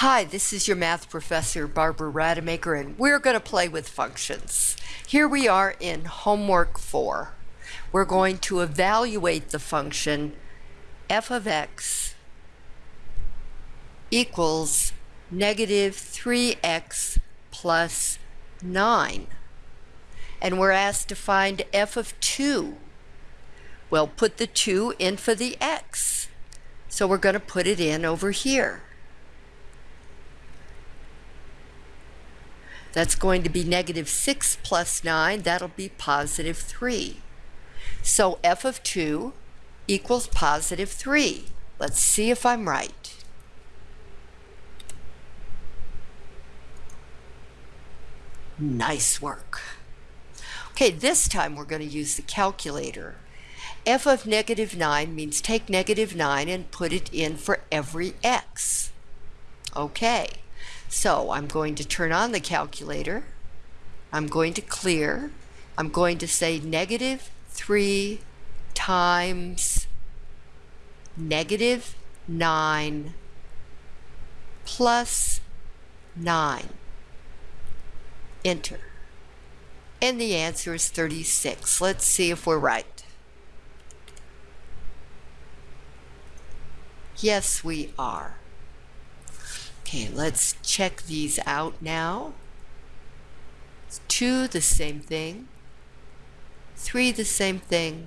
Hi, this is your math professor, Barbara Rademacher, and we're going to play with functions. Here we are in homework 4. We're going to evaluate the function f of x equals negative 3x plus 9. And we're asked to find f of 2. Well, put the 2 in for the x. So we're going to put it in over here. That's going to be negative 6 plus 9. That'll be positive 3. So f of 2 equals positive 3. Let's see if I'm right. Nice work. Okay, this time we're going to use the calculator. f of negative 9 means take negative 9 and put it in for every x. Okay. So I'm going to turn on the calculator. I'm going to clear. I'm going to say negative 3 times negative 9 plus 9. Enter. And the answer is 36. Let's see if we're right. Yes, we are. Okay, let's check these out now. Two, the same thing. Three, the same thing.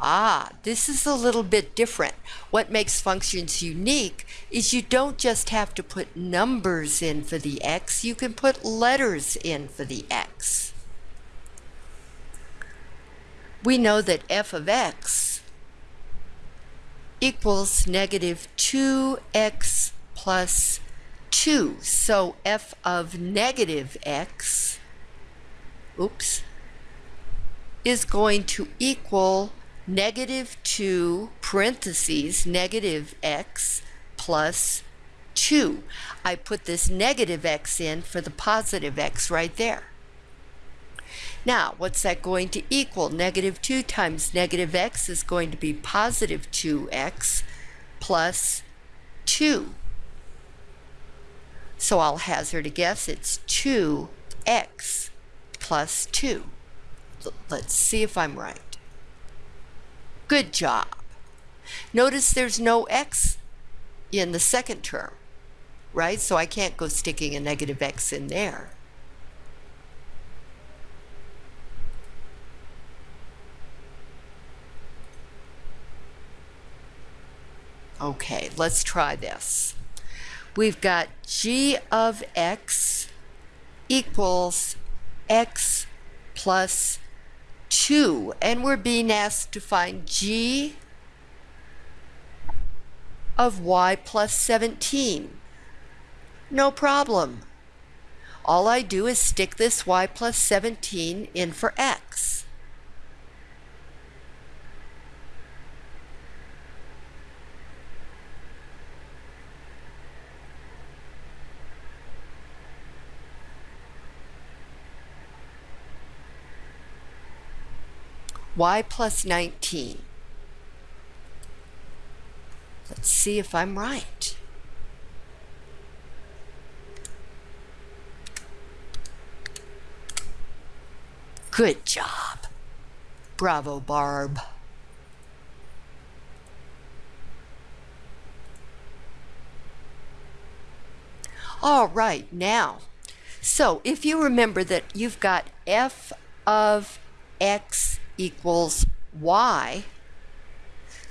Ah, this is a little bit different. What makes functions unique is you don't just have to put numbers in for the x, you can put letters in for the x. We know that f of x equals negative 2x plus 2. So f of negative x, oops, is going to equal negative 2 parentheses negative x plus 2. I put this negative x in for the positive x right there. Now, what's that going to equal? Negative 2 times negative x is going to be positive 2x plus 2. So I'll hazard a guess it's 2x plus 2. Let's see if I'm right. Good job. Notice there's no x in the second term, right? So I can't go sticking a negative x in there. Okay, let's try this we've got g of x equals x plus 2. And we're being asked to find g of y plus 17. No problem. All I do is stick this y plus 17 in for x. y plus 19. Let's see if I'm right. Good job. Bravo, Barb. All right, now, so if you remember that you've got f of x equals y.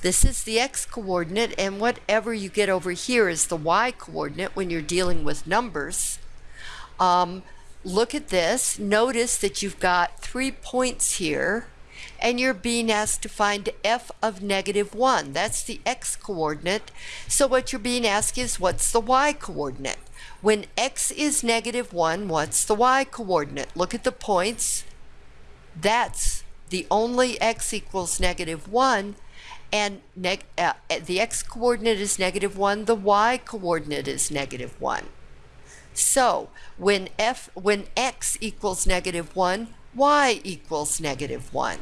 This is the x coordinate, and whatever you get over here is the y coordinate when you're dealing with numbers. Um, look at this. Notice that you've got three points here, and you're being asked to find f of negative 1. That's the x coordinate. So what you're being asked is, what's the y coordinate? When x is negative 1, what's the y coordinate? Look at the points. That's the only x equals negative 1, and uh, uh, the x coordinate is negative 1, the y coordinate is negative 1. So when, f, when x equals negative 1, y equals negative 1.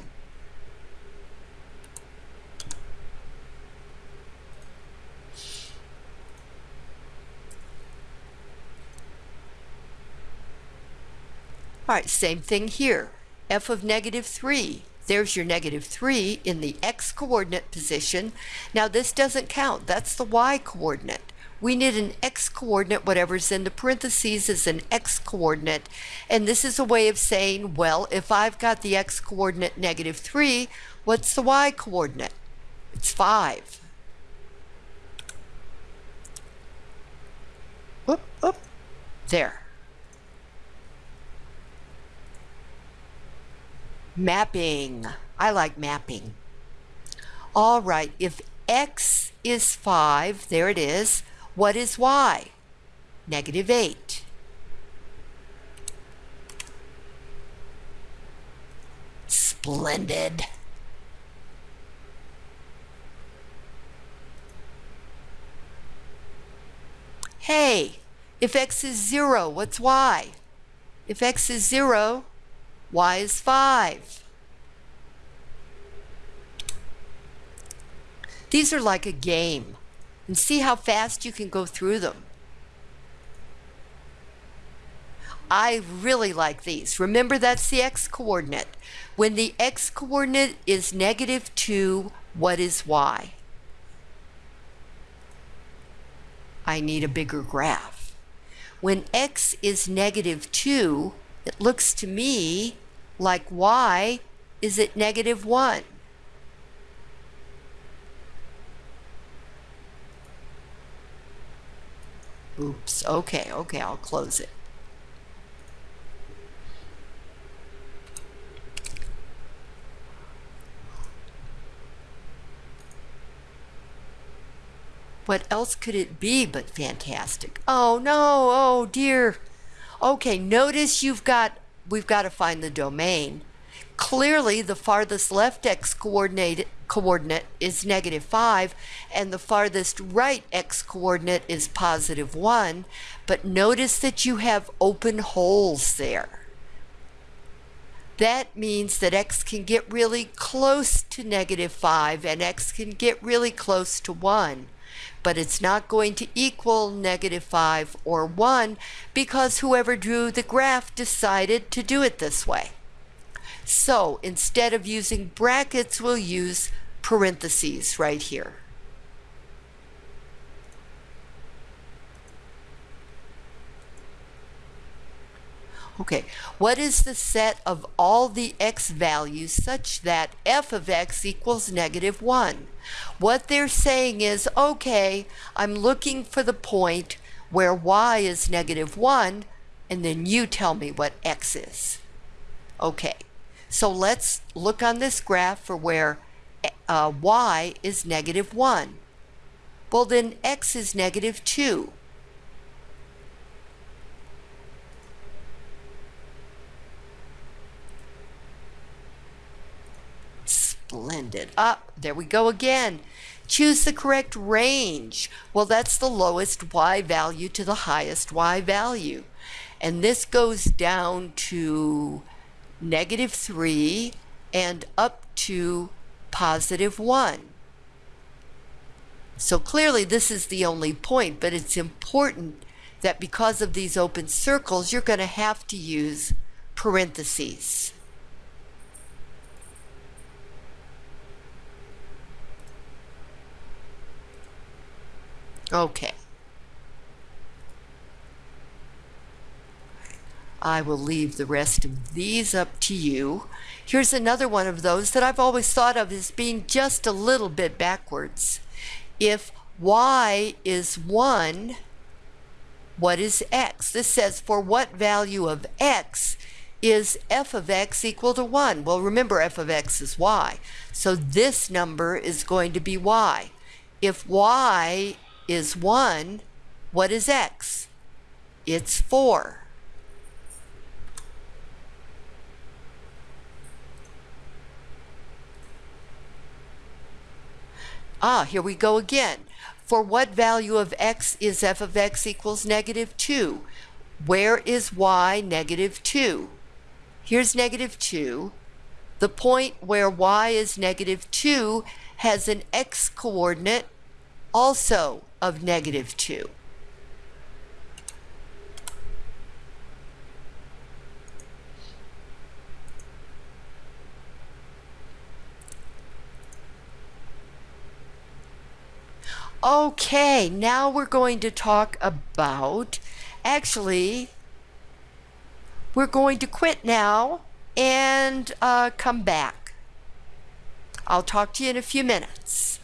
All right, same thing here f of negative 3. There's your negative 3 in the x-coordinate position. Now this doesn't count. That's the y-coordinate. We need an x-coordinate. Whatever's in the parentheses is an x-coordinate. And this is a way of saying, well, if I've got the x-coordinate negative 3, what's the y-coordinate? It's 5. Whoop, whoop. There. Mapping. I like mapping. All right, if x is 5, there it is, what is y? Negative 8. Splendid. Hey, if x is 0, what's y? If x is 0, y is 5. These are like a game. And see how fast you can go through them. I really like these. Remember that's the x-coordinate. When the x-coordinate is negative 2, what is y? I need a bigger graph. When x is negative 2, it looks to me like y is at negative 1. Oops, okay, okay, I'll close it. What else could it be but fantastic? Oh no, oh dear. Okay, notice you've got, we've got to find the domain. Clearly the farthest left x coordinate, coordinate is negative 5 and the farthest right x coordinate is positive 1. But notice that you have open holes there. That means that x can get really close to negative 5 and x can get really close to 1 but it's not going to equal negative 5 or 1 because whoever drew the graph decided to do it this way. So instead of using brackets, we'll use parentheses right here. Okay, what is the set of all the x values such that f of x equals negative 1? What they're saying is, okay, I'm looking for the point where y is negative 1, and then you tell me what x is. Okay, so let's look on this graph for where uh, y is negative 1. Well, then x is negative 2. Splendid. Up, there we go again. Choose the correct range. Well, that's the lowest y value to the highest y value. And this goes down to negative 3 and up to positive 1. So clearly this is the only point, but it's important that because of these open circles, you're going to have to use parentheses. Okay. I will leave the rest of these up to you. Here's another one of those that I've always thought of as being just a little bit backwards. If y is 1, what is x? This says for what value of x is f of x equal to 1? Well, remember f of x is y. So this number is going to be y. If y is 1, what is x? It's 4. Ah, here we go again. For what value of x is f of x equals negative 2? Where is y negative 2? Here's negative 2. The point where y is negative 2 has an x coordinate also of negative 2. Okay, now we're going to talk about, actually, we're going to quit now and uh, come back. I'll talk to you in a few minutes.